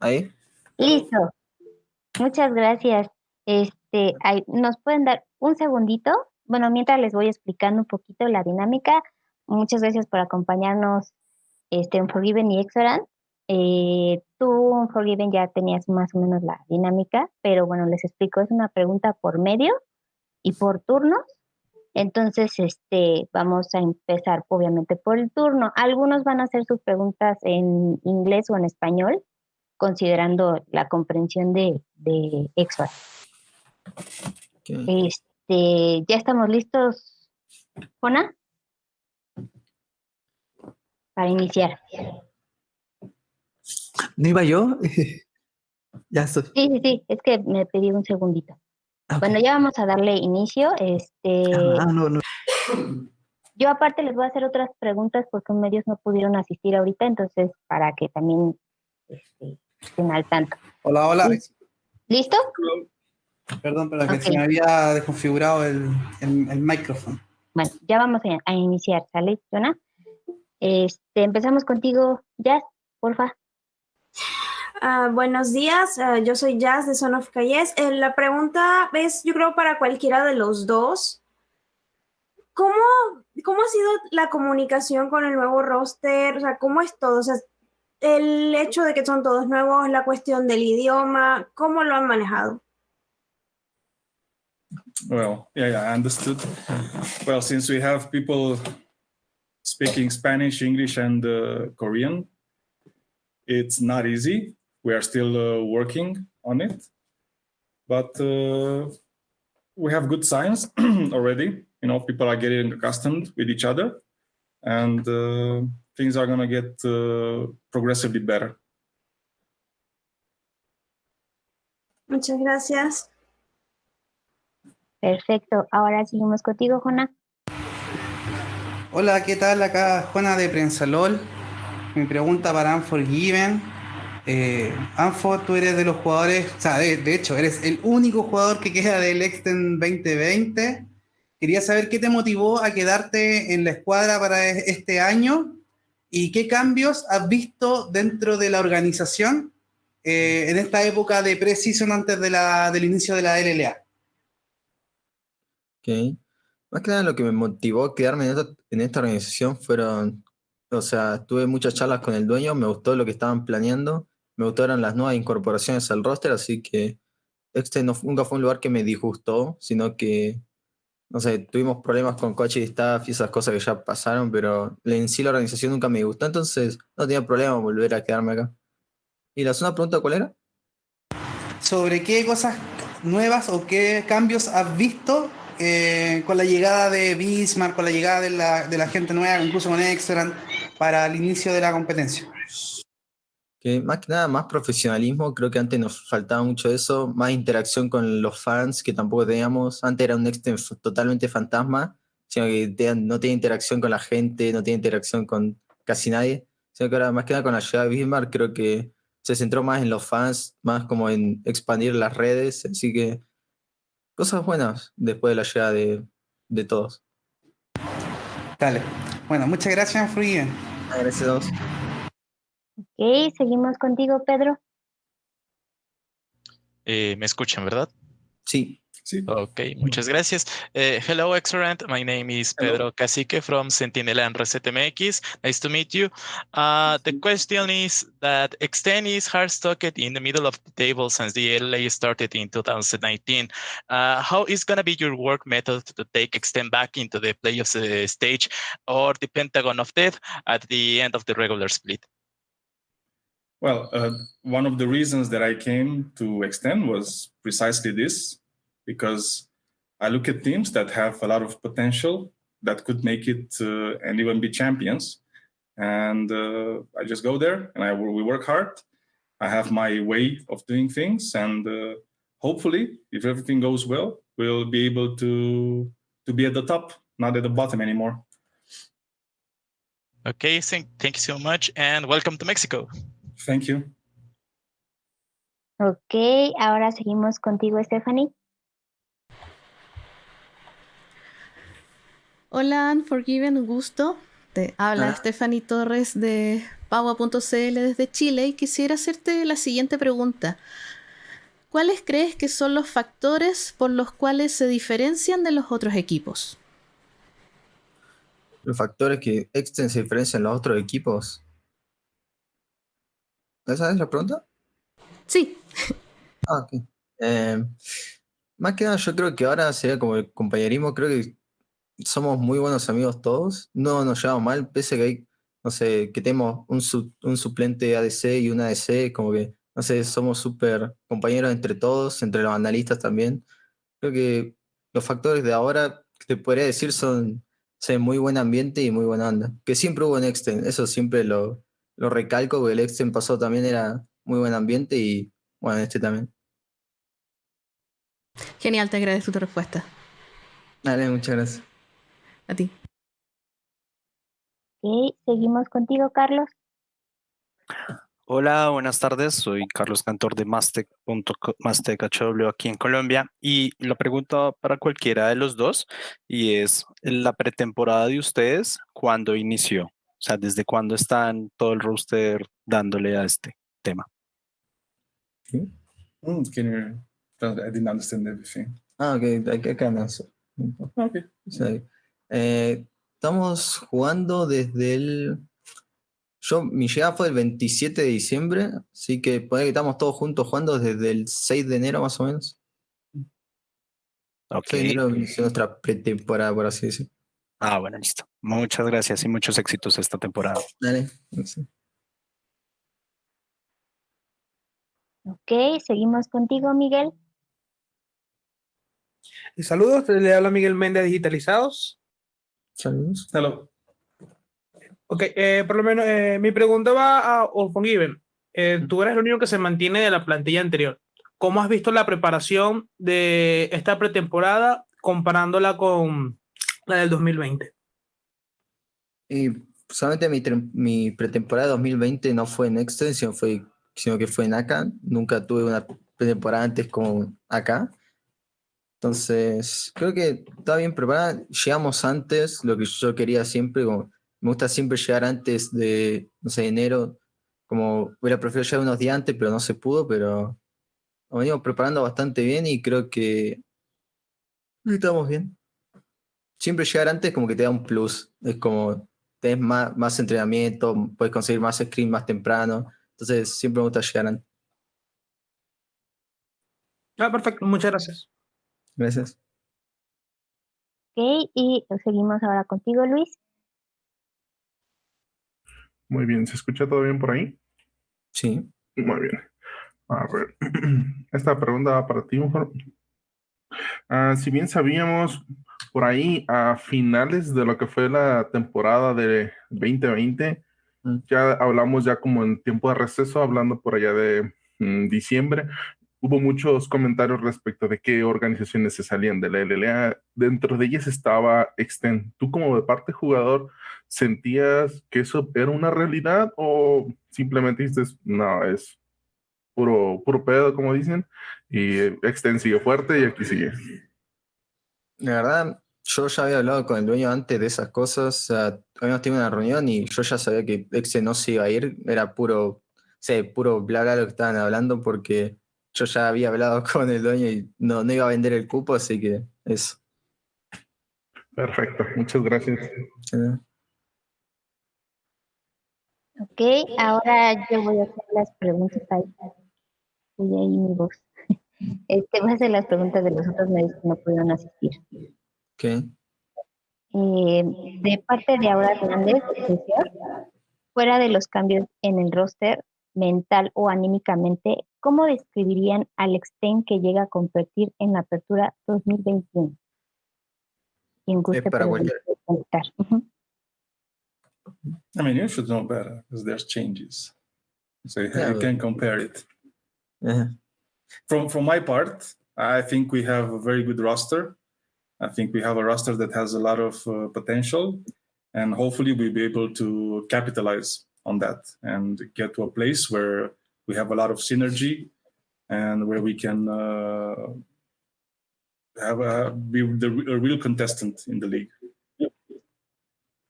¿Ahí? Listo. Muchas gracias. Este, ¿nos pueden dar un segundito? Bueno, mientras les voy explicando un poquito la dinámica. Muchas gracias por acompañarnos este, en Forgiven y Exorant. Eh, tú en Forgiven ya tenías más o menos la dinámica, pero bueno, les explico, es una pregunta por medio y por turnos. Entonces, este, vamos a empezar obviamente por el turno. Algunos van a hacer sus preguntas en inglés o en español, considerando la comprensión de, de Este, ¿Ya estamos listos, Juana? Para iniciar. ¿No iba yo? ya estoy. Sí, sí, sí, es que me pedí un segundito. Bueno, ya vamos a darle inicio. Este, ah, no, no. Yo aparte les voy a hacer otras preguntas porque medios no pudieron asistir ahorita, entonces para que también este, estén al tanto. Hola, hola. ¿Listo? Perdón, pero que se me había desconfigurado el, el, micrófono. Bueno, ya vamos a, iniciar, ¿sale, Jonah? Este, empezamos contigo, Jazz, porfa. Uh, buenos días, uh, yo soy Jazz de Son of Calles. Eh, la pregunta es, yo creo, para cualquiera de los dos. ¿Cómo, ¿Cómo ha sido la comunicación con el nuevo roster? O sea, ¿cómo es todo? O sea, el hecho de que son todos nuevos, la cuestión del idioma, ¿cómo lo han manejado? Well, yeah, yeah, I understood. Well, since we have people speaking Spanish, English, and uh, Korean, it's not easy. We are still uh, working on it, but uh, we have good signs already. You know, people are getting accustomed with each other, and uh, things are going to get uh, progressively better. Muchas gracias. Perfecto. Ahora seguimos contigo, Jona. Hola, ¿qué tal? Acá Jona de Prensalol. Mi pregunta para Unforgiven. Eh, Anfo, tú eres de los jugadores, o sea, de, hecho, eres el único jugador que queda del Extend 2020. Quería saber qué te motivó a quedarte en la escuadra para e, este año y qué cambios has visto dentro de la organización eh, en esta época de pre-season antes de la, del inicio de la LLA. Ok. Más que nada lo que me motivó a quedarme en esta, organización fueron o sea, tuve muchas charlas con el dueño, me gustó lo que estaban planeando, me gustaron las nuevas incorporaciones al roster, así que este nunca fue un lugar que me disgustó, sino que, no sé, tuvimos problemas con coche y staff y esas cosas que ya pasaron, pero en sí la organización nunca me gustó, entonces no tenía problema volver a quedarme acá. ¿Y la segunda pregunta cuál era? ¿Sobre qué cosas nuevas o qué cambios has visto eh, con la llegada de Bismarck, con la llegada de la, de la gente nueva, incluso con Excellent, para el inicio de la competencia? Que más que nada, más profesionalismo, creo que antes nos faltaba mucho eso, más interacción con los fans que tampoco teníamos, antes era un Extend totalmente fantasma, sino que no tiene interacción con la gente, no tiene interacción con casi nadie, sino que ahora más que nada con la llegada de Bismarck creo que se centró más en los fans, más como en expandir las redes, así que cosas buenas después de la llegada de, de todos. Dale. Bueno, muchas gracias, Fruyen. Gracias a todos. Ok, seguimos contigo, Pedro. Eh, ¿Me escuchan, verdad? Sí. sí. Okay, muchas gracias. Uh, hello, Excellent. My name is Pedro Cacique from Sentinel and ResetMX. Nice to meet you. Uh, the question is that Extend is hard stocked in the middle of the table since the LA started in 2019. Uh, how is going to be your work method to take Extend back into the playoffs uh, stage or the Pentagon of Death at the end of the regular split? Well, uh, one of the reasons that I came to Extend was precisely this because I look at teams that have a lot of potential that could make it uh, and even be champions. And uh, I just go there and I we work hard. I have my way of doing things, and uh, hopefully, if everything goes well, we'll be able to to be at the top, not at the bottom anymore. Okay, thank, thank you so much, and welcome to Mexico. Thank you. Ok, ahora seguimos contigo, Stephanie. Hola, Unforgiven, un gusto. Te habla Ah. Stephanie Torres de Paua.cl desde Chile y quisiera hacerte la siguiente pregunta. ¿Cuáles crees que son los factores por los cuales se diferencian de los otros equipos? Los factores que se diferencian de los otros equipos. ¿Esa es la pregunta? Sí, Ah, ok. Eh, más que nada, yo creo que ahora sería como el compañerismo. Creo que somos muy buenos amigos todos. No nos llevamos mal, pese a que hay, no sé, que tenemos un, su- un suplente ADC y un ADC, como que, no sé, somos súper compañeros entre todos, entre los analistas también. Creo que los factores de ahora, que te podría decir, son, son muy buen ambiente y muy buena onda. Que siempre hubo en Exten, eso siempre lo, lo recalco, porque el Exten pasado también era muy buen ambiente y, bueno, este también. genial, te agradezco tu respuesta. Dale, muchas gracias. A ti. Ok, seguimos contigo, Carlos. Hola, buenas tardes. Soy Carlos Cantor de Mastec HW aquí en Colombia y la pregunta para cualquiera de los dos y es la pretemporada de ustedes, ¿cuándo inició? O sea, ¿desde cuándo están todo el roster dándole a este tema? Mm, can you? I didn't understand everything. Ah, ok, I, I can answer. Okay. Sí. Eh, estamos jugando desde el... Yo, mi llegada fue el 27 de diciembre, así que puede que estamos todos juntos jugando desde el 6 de enero más o menos. Ok. 6 de enero inició nuestra pretemporada, por así decir. Ah, bueno, listo. Muchas gracias y muchos éxitos esta temporada. Dale. sí. Ok, seguimos contigo, Miguel. Y saludos, le habla Miguel Méndez Digitalizados. Saludos. Hello. Ok, eh, por lo menos eh, mi pregunta va a Olfongiven. Eh, tú eres el único que se mantiene de la plantilla anterior. ¿Cómo has visto la preparación de esta pretemporada comparándola con la del 2020? Y solamente mi, mi pretemporada 2020 no fue en Exten, sino, fue, sino que fue en acá. Nunca tuve una pretemporada antes como acá. Entonces, creo que estaba bien preparada. Llegamos antes, lo que yo quería siempre, como, me gusta siempre llegar antes de, no sé, enero. Como hubiera preferido llegar unos días antes, pero no se pudo, pero nos venimos preparando bastante bien y creo que estamos bien. Siempre llegar antes como que te da un plus. Es como tenés más, más entrenamiento, puedes conseguir más screen más temprano. Entonces siempre me gusta llegar antes. Ah, perfecto, muchas gracias. Gracias. Ok, y seguimos ahora contigo, Luis. Muy bien, ¿se escucha todo bien por ahí? Sí. Muy bien. A ver, esta pregunta va para ti, mejor. Ah, si bien sabíamos por ahí a finales de lo que fue la temporada de 2020, Mm. ya hablamos ya como en tiempo de receso, hablando por allá de mm, diciembre, hubo muchos comentarios respecto de qué organizaciones se salían de la LLA. Dentro de ellas estaba Extend. ¿Tú como de parte jugador sentías que eso era una realidad o simplemente dices, no, es puro, puro pedo, como dicen, y Extend sigue fuerte y aquí sigue? La verdad, yo ya había hablado con el dueño antes de esas cosas. O sea, habíamos tenido una reunión y yo ya sabía que Exe no se iba a ir. Era puro, sé, puro bla bla lo que estaban hablando porque yo ya había hablado con el dueño y no, no iba a vender el cupo, así que eso. Perfecto, muchas gracias. Eh, Ok, ahora yo voy a hacer las preguntas ahí. Voy ahí mi voz. Este, voy a hacer las preguntas de los otros medios que no pudieron asistir. ok. Eh, de parte de Aura Hernández, profesor, fuera de los cambios en el roster, mental o anímicamente, ¿cómo describirían al Extend que llega a competir en la apertura 2021? Quien guste. Ujú. I mean, you should know better because there's changes. So you, Yeah, you but- can compare it. From from my part, I think we have a very good roster. I think we have a roster that has a lot of uh, potential, and hopefully we'll be able to capitalize on that and get to a place where we have a lot of synergy and where we can uh, have a, be the, a real contestant in the league.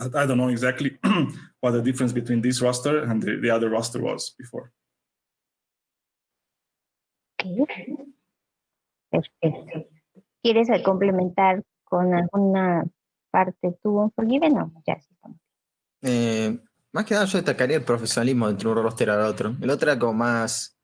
I don't know exactly what the difference between this roster and the, the other roster was before. Perfecto. ¿Quieres complementar con alguna parte tú, Unforgiven? No, ya estamos. Eh, más que nada yo destacaría el profesionalismo entre un roster al otro. El otro era como más,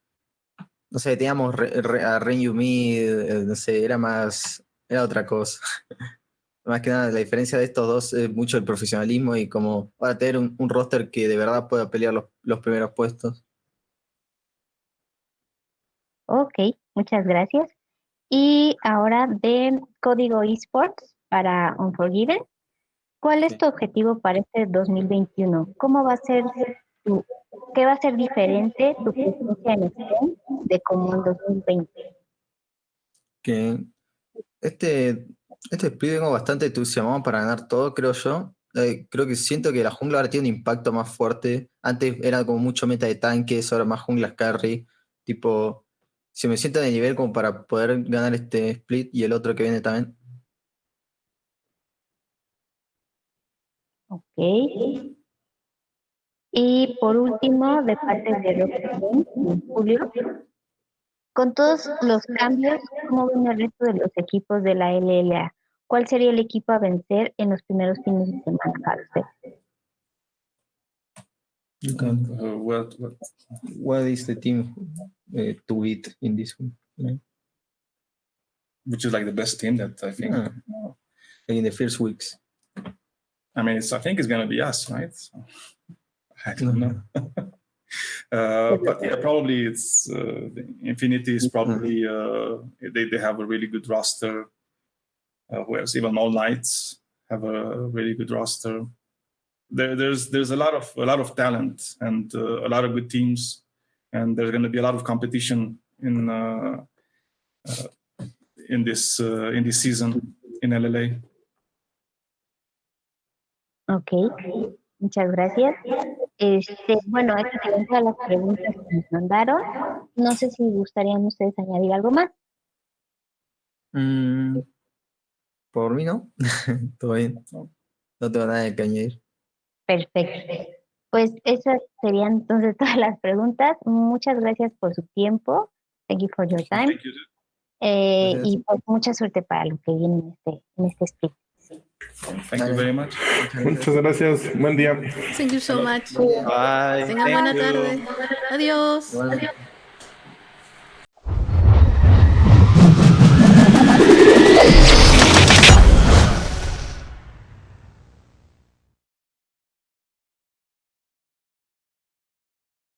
no sé, teníamos a Ren Yumi, eh, no sé, era más, era otra cosa. más que nada, la diferencia de estos dos es mucho el profesionalismo y como para tener un, roster que de verdad pueda pelear los primeros puestos. Ok, muchas gracias. Y ahora de Código Esports para Unforgiven. ¿Cuál es tu objetivo para este 2021? ¿Cómo va a ser tu, qué va a ser diferente tu presencia en STEM de como en 2020? Que este, este split vengo bastante entusiasmado para ganar todo, creo yo. Eh, creo que siento que la jungla ahora tiene un impacto más fuerte. Antes era como mucho meta de tanques, ahora más junglas carry. Tipo, si me siento de nivel como para poder ganar este split y el otro que viene también. Ok. Y por último, de parte de Julio, con todos los cambios, ¿cómo ven el resto de los equipos de la LLA? ¿Cuál sería el equipo a vencer en los primeros fines de semana para usted? You can, uh, what, what, what is the team uh, to beat in this one? Yeah. Which is like the best team that I think. Yeah. In the first weeks. I mean, it's, I think it's going to be us, right? So, I don't know. uh, but yeah, probably it's uh, Infinity is probably uh, they they have a really good roster. Uh, whereas even All Knights have a really good roster. There, there's there's a lot of a lot of talent and uh, a lot of good teams, and there's going to be a lot of competition in uh, uh, in this uh, in this season in LLA. Ok, muchas gracias. Este, bueno, estas son todas las preguntas que nos mandaron. No sé si gustarían ustedes añadir algo más. Mm, por mí no. Todo bien. No, no tengo nada que añadir. Perfecto. Pues esas serían entonces todas las preguntas. Muchas gracias por su tiempo. Thank you for your time. Eh, y pues mucha suerte para lo que viene en este, en este split. Thank you very much. Muchas gracias. Buen día. Thank you so much. Bye. Tengan buena tarde. Adiós. Bueno.